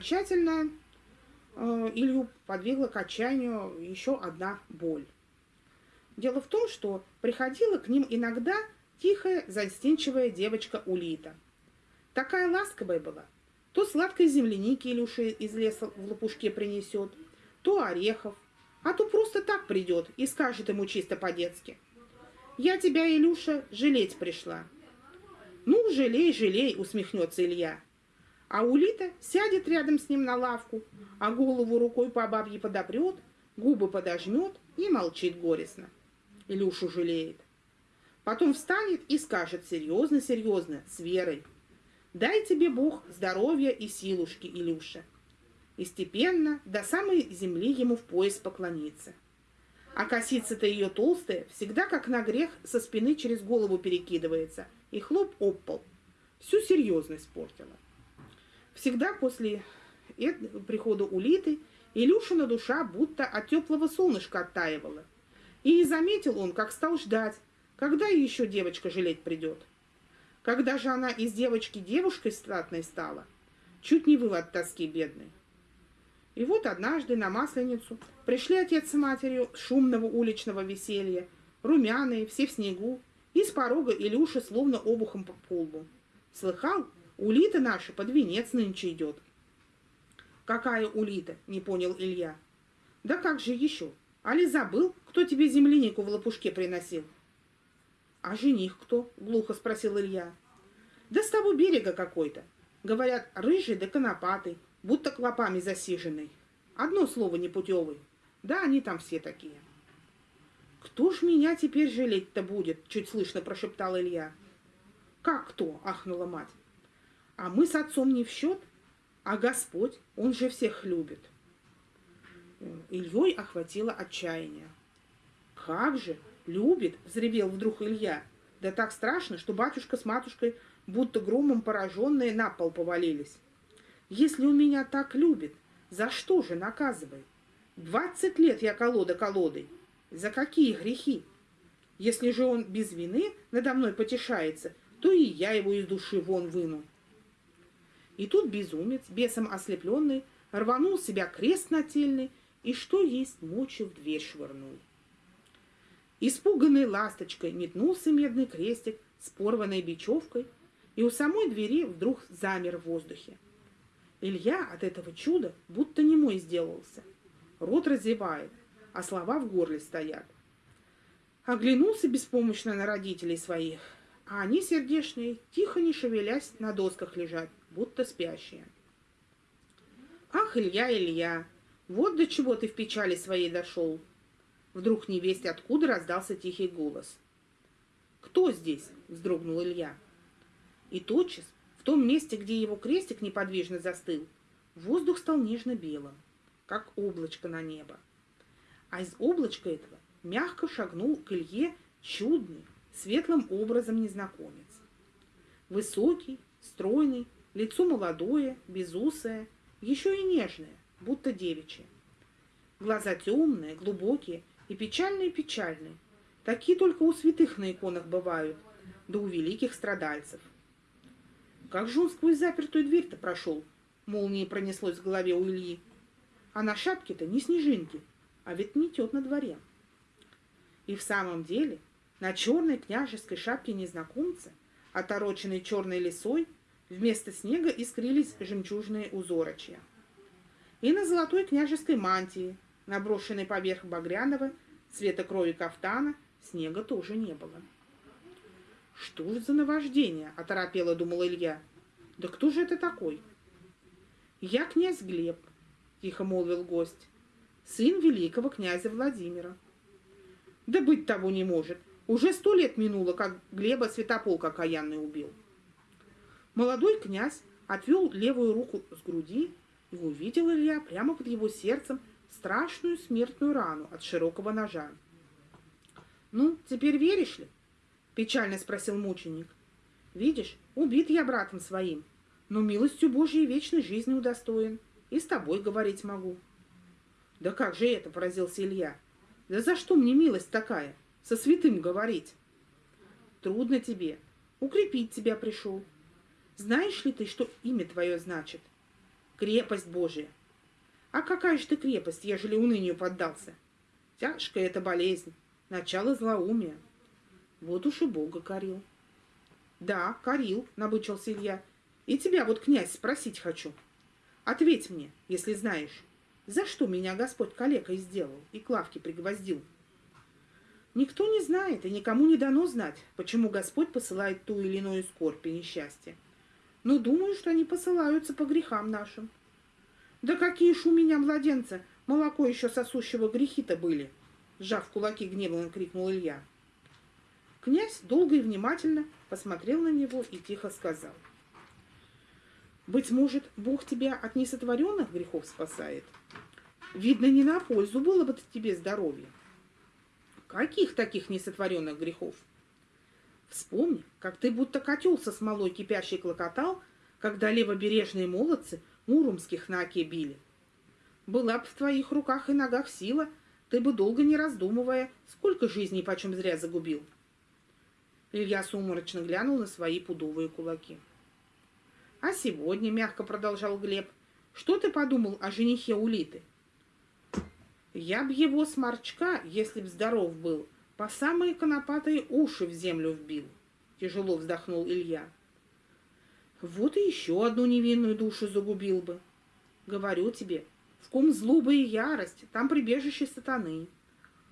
окончательно э, Илью подвигла к отчаянию еще одна боль. Дело в том, что приходила к ним иногда тихая, застенчивая девочка Улита. Такая ласковая была. То сладкой земляники Илюша из леса в лопушке принесет, то орехов, а то просто так придет и скажет ему чисто по-детски. «Я тебя, Илюша, жалеть пришла». «Ну, жалей, жалей», — усмехнется Илья. А Улита сядет рядом с ним на лавку, а голову рукой по бабье подопрет, губы подожмет и молчит горестно. Илюшу жалеет. Потом встанет и скажет серьезно-серьезно, с верой. «Дай тебе Бог здоровья и силушки, Илюша» и степенно до самой земли ему в пояс поклониться. А косица-то ее толстая, всегда как на грех со спины через голову перекидывается, и хлоп об. Всю серьезность портила. Всегда после прихода Улиты Илюшина душа будто от теплого солнышка оттаивала. И не заметил он, как стал ждать, когда еще девочка жалеть придет. Когда же она из девочки девушкой статной стала, чуть не выл тоски бедной. И вот однажды на Масленицу пришли отец с матерью шумного уличного веселья, румяные, все в снегу, и с порога Илюша словно обухом по полбу. Слыхал, улита наша под венец нынче идет. Какая улита? Не понял Илья. Да как же еще? Али забыл, кто тебе землянику в лопушке приносил? А жених кто? Глухо спросил Илья. Да с того берега какой-то. Говорят, рыжий да конопатый будто клопами засиженный. Одно слово непутевый. Да, они там все такие. «Кто ж меня теперь жалеть-то будет?» — чуть слышно прошептал Илья. «Как кто?» — ахнула мать. «А мы с отцом не в счет, а Господь, Он же всех любит». Ильей охватило отчаяние. «Как же! Любит!» — взревел вдруг Илья. Да так страшно, что батюшка с матушкой, будто громом пораженные, на пол повалились. Если он меня так любит, за что же наказывает? Двадцать лет я колода колодой. За какие грехи? Если же он без вины надо мной потешается, то и я его из души вон выну. И тут безумец, бесом ослепленный, рванул себя крест нательный и что есть мочи в дверь швырнул. Испуганной ласточкой метнулся медный крестик с порванной бечевкой, и у самой двери вдруг замер в воздухе. Илья от этого чуда будто немой сделался. Рот разевает, а слова в горле стоят. Оглянулся беспомощно на родителей своих, а они, сердешные, тихо не шевелясь, на досках лежат, будто спящие. «Ах, Илья, Илья, вот до чего ты в печали своей дошел!» Вдруг невесть откуда раздался тихий голос. «Кто здесь?» — вздрогнул Илья. И тотчас в том месте, где его крестик неподвижно застыл, воздух стал нежно-белым, как облачко на небо. А из облачка этого мягко шагнул к Илье чудный, светлым образом незнакомец. Высокий, стройный, лицо молодое, безусое, еще и нежное, будто девичье. Глаза темные, глубокие и печальные-печальные. Такие только у святых на иконах бывают, да у великих страдальцев. Как же он сквозь запертую дверь-то прошел? Молнией пронеслось в голове у Ильи. А на шапке-то не снежинки, а ведь метет на дворе. И в самом деле на черной княжеской шапке незнакомца, отороченной черной лисой, вместо снега искрились жемчужные узорочья. И на золотой княжеской мантии, наброшенной поверх багряного, цвета крови кафтана, снега тоже не было. «Что же за наваждение?» — оторопело думал Илья. «Да кто же это такой?» «Я князь Глеб», — тихо молвил гость, — «сын великого князя Владимира». «Да быть того не может. Уже сто лет минуло, как Глеба Святополк окаянный убил». Молодой князь отвел левую руку с груди и увидел Илья прямо под его сердцем страшную смертную рану от широкого ножа. «Ну, теперь веришь ли?» Печально спросил мученик. Видишь, убит я братом своим, но милостью Божьей вечной жизни удостоен. И с тобой говорить могу. Да как же это, поразился Илья. Да за что мне милость такая? Со святым говорить. Трудно тебе. Укрепить тебя пришел. Знаешь ли ты, что имя твое значит? крепость Божия. А какая же ты крепость, ежели унынию поддался? Тяжкая это болезнь, начало злоумия. Вот уж и Бога корил. Да, корил, набычился Илья. И тебя вот, князь, спросить хочу. Ответь мне, если знаешь, за что меня Господь калекой сделал и к лавке пригвоздил? Никто не знает и никому не дано знать, почему Господь посылает ту или иную скорбь и несчастье. Но думаю, что они посылаются по грехам нашим. Да какие ж у меня, младенца, молоко еще сосущего грехи-то были!» Сжав кулаки гневно крикнул Илья. Князь долго и внимательно посмотрел на него и тихо сказал. «Быть может, Бог тебя от несотворенных грехов спасает? Видно, не на пользу было бы тебе здоровье. Каких таких несотворенных грехов? Вспомни, как ты будто котел со смолой кипящий клокотал, когда левобережные молодцы муромских на оке били. Была б в твоих руках и ногах сила, ты бы долго не раздумывая, сколько жизней почем зря загубил. Илья сумрачно глянул на свои пудовые кулаки. А сегодня, мягко продолжал Глеб, что ты подумал о женихе Улиты? Я б его сморчка, если б здоров был, по самые конопатые уши в землю вбил. Тяжело вздохнул Илья. Вот и еще одну невинную душу загубил бы. Говорю тебе, в ком злоба и ярость, там прибежище сатаны.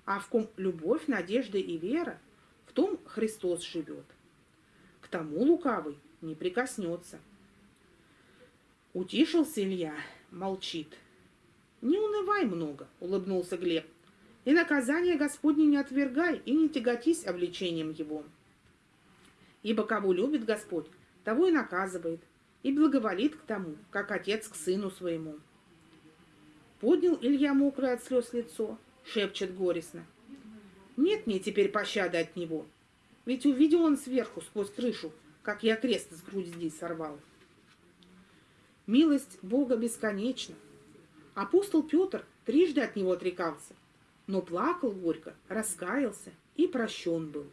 А в ком любовь, надежда и вера, в том Христос живет. К тому лукавый не прикоснется. Утишился Илья, молчит. «Не унывай много», — улыбнулся Глеб. «И наказание Господне не отвергай и не тяготись обличением его. Ибо кого любит Господь, того и наказывает, и благоволит к тому, как отец к сыну своему. Поднял Илья мокрое от слез лицо, шепчет горестно. Нет мне теперь пощады от него, ведь увидел он сверху, сквозь крышу, как я крест с груди сорвал. Милость Бога бесконечна. Апостол Петр трижды от него отрекался, но плакал горько, раскаялся и прощен был.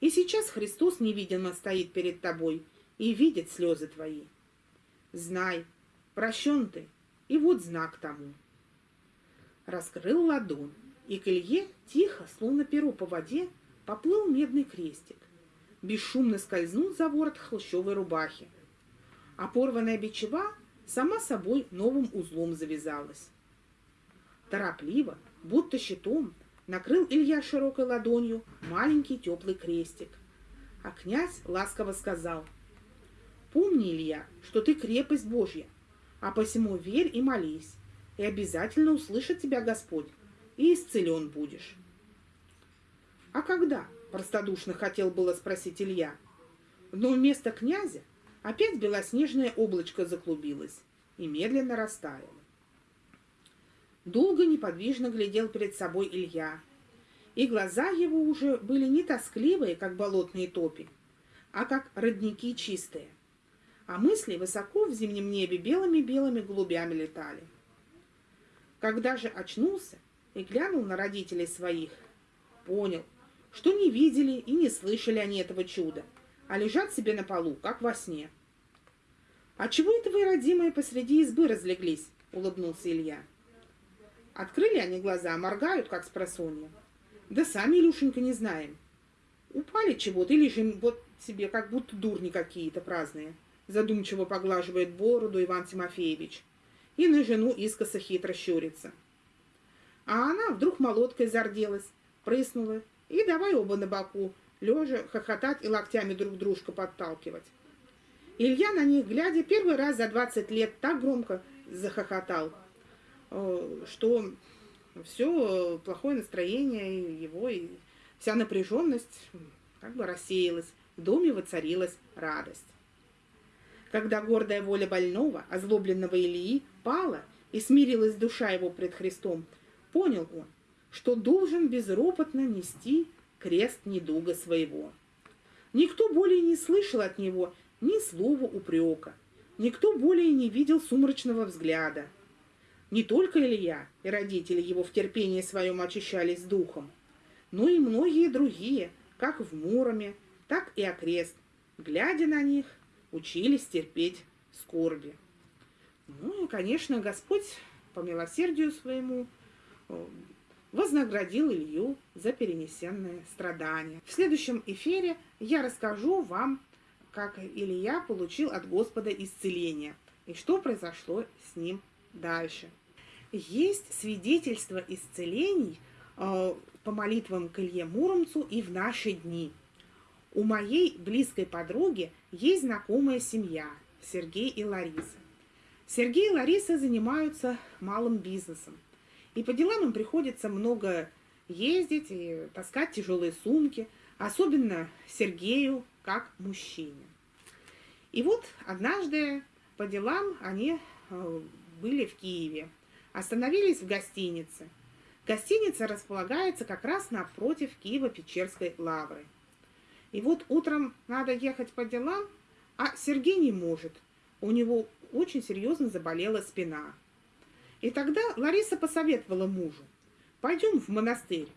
И сейчас Христос невидимо стоит перед тобой и видит слезы твои. Знай, прощен ты, и вот знак тому. Раскрыл ладонь, и к Илье тихо, словно перо по воде, поплыл медный крестик. Бесшумно скользнул за ворот холщовой рубахи. А порванная бичева сама собой новым узлом завязалась. Торопливо, будто щитом, накрыл Илья широкой ладонью маленький теплый крестик. А князь ласково сказал, «Помни, Илья, что ты крепость Божья, а посему верь и молись, и обязательно услышит тебя Господь, и исцелен будешь». «А когда?» – простодушно хотел было спросить Илья. Но вместо князя опять белоснежное облачко заклубилось и медленно растаяло. Долго неподвижно глядел перед собой Илья, и глаза его уже были не тоскливые, как болотные топи, а как родники чистые, а мысли высоко в зимнем небе белыми-белыми голубями летали. Когда же очнулся и глянул на родителей своих, понял, что не видели и не слышали они этого чуда, а лежат себе на полу, как во сне. «А чего это вы, родимые, посреди избы разлеглись?» — улыбнулся Илья. Открыли они глаза, моргают, как с просонья. Да сами, Илюшенька, не знаем. Упали чего-то или же вот себе, как будто дурни какие-то праздные. Задумчиво поглаживает бороду Иван Тимофеевич. И на жену искоса хитро щурится. А она вдруг молоткой зарделась, прыснула, и давай оба на боку, лежа, хохотать и локтями друг дружка подталкивать. Илья на них, глядя, первый раз за двадцать лет так громко захохотал, что все плохое настроение его и вся напряженность как бы рассеялась, в доме воцарилась радость. Когда гордая воля больного, озлобленного Илии, пала и смирилась душа его пред Христом, понял он, что должен безропотно нести крест недуга своего. Никто более не слышал от него ни слова упрека, никто более не видел сумрачного взгляда, не только Илья и родители его в терпении своем очищались духом, но и многие другие, как в Муроме, так и окрест, глядя на них, учились терпеть скорби. Ну и, конечно, Господь по милосердию своему э, вознаградил Илью за перенесенные страдания. В следующем эфире я расскажу вам, как Илья получил от Господа исцеление и что произошло с ним дальше. Есть свидетельство исцелений э, по молитвам к Илье Муромцу и в наши дни. У моей близкой подруги есть знакомая семья Сергей и Лариса. Сергей и Лариса занимаются малым бизнесом. И по делам им приходится много ездить и таскать тяжелые сумки, особенно Сергею как мужчине. И вот однажды по делам они э, были в Киеве, остановились в гостинице. Гостиница располагается как раз напротив Киева-Печерской лавры. И вот утром надо ехать по делам, а Сергей не может. У него очень серьезно заболела спина. И тогда Лариса посоветовала мужу, пойдем в монастырь,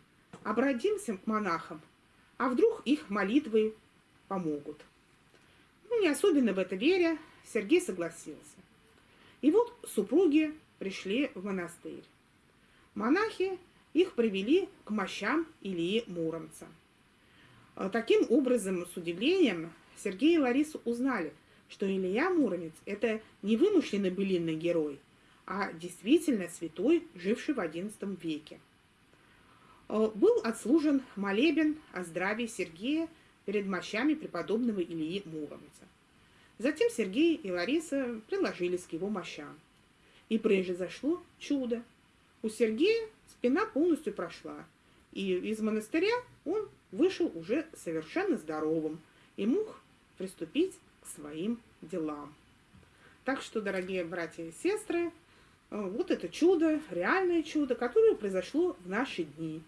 обратимся к монахам, а вдруг их молитвы помогут. Ну, не особенно в это веря, Сергей согласился. И вот супруги пришли в монастырь. Монахи их привели к мощам Ильи Муромца. А таким образом, с удивлением, Сергей и Лариса узнали, что Илья Муромец – это не вымышленный былинный герой, а действительно святой, живший в XI веке. А, был отслужен молебен о здравии Сергея перед мощами преподобного Ильи Муромца. Затем Сергей и Лариса приложились к его мощам. И произошло чудо. У Сергея спина полностью прошла, и из монастыря он вышел уже совершенно здоровым и мог приступить к своим делам. Так что, дорогие братья и сестры, вот это чудо, реальное чудо, которое произошло в наши дни.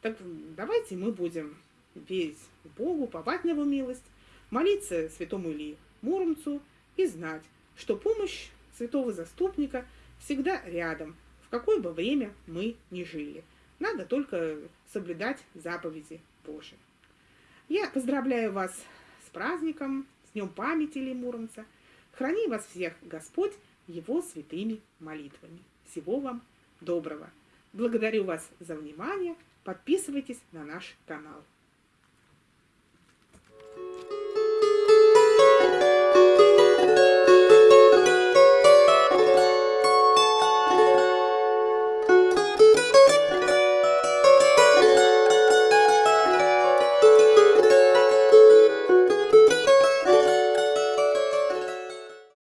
Так давайте мы будем верить Богу, повать на его милость, молиться святому Ильи Муромцу и знать, что помощь святого заступника всегда рядом, в какое бы время мы ни жили. Надо только соблюдать заповеди Божии. Я поздравляю вас с праздником, с Днем памяти Ильи Муромца. Храни вас всех Господь его святыми молитвами. Всего вам доброго. Благодарю вас за внимание. Подписывайтесь на наш канал.